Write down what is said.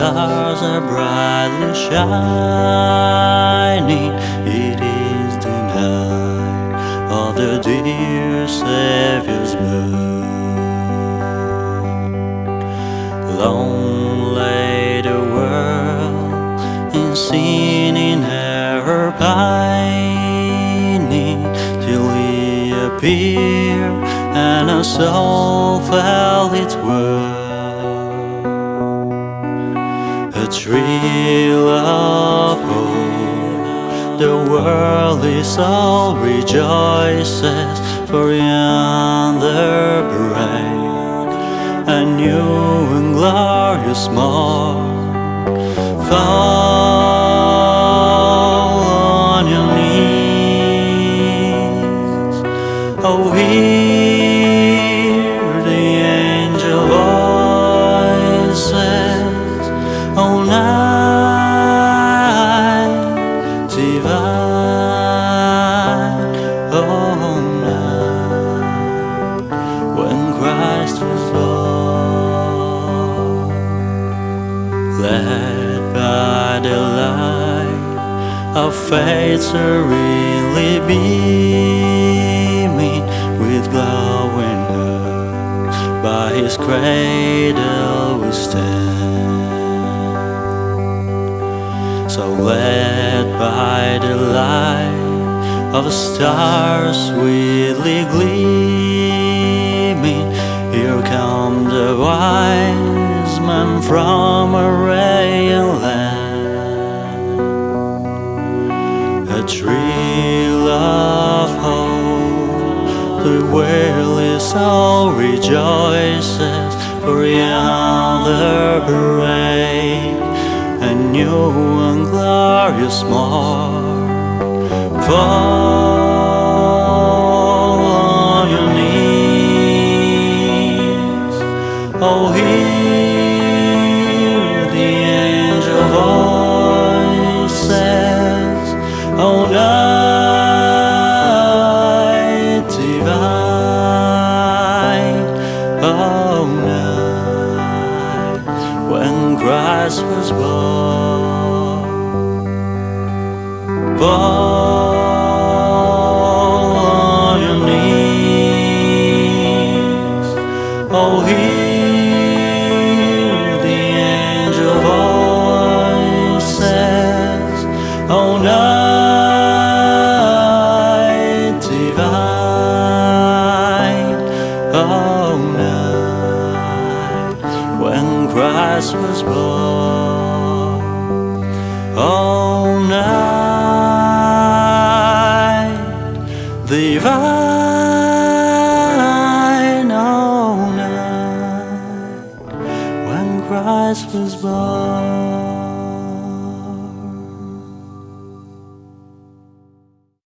are brightly shining. It is the night of the dear Savior's birth. Long lay the world in sin in error pining till He appeared and our soul felt its worth. Thrill of hope, the worldly soul rejoices, for yonder break a new and glorious morn. Led by the light of faith serenely beaming with glowing heart. By His cradle we stand, so led by the light of a star sweetly gleaming. Here come the wise from Arabian land. A thrill of hope, the weary soul rejoices, for yonder break a new and glorious morn. Fall Christ was born. Fall on your knees, oh hear the angel voices, oh night divine, oh night when Christ was born.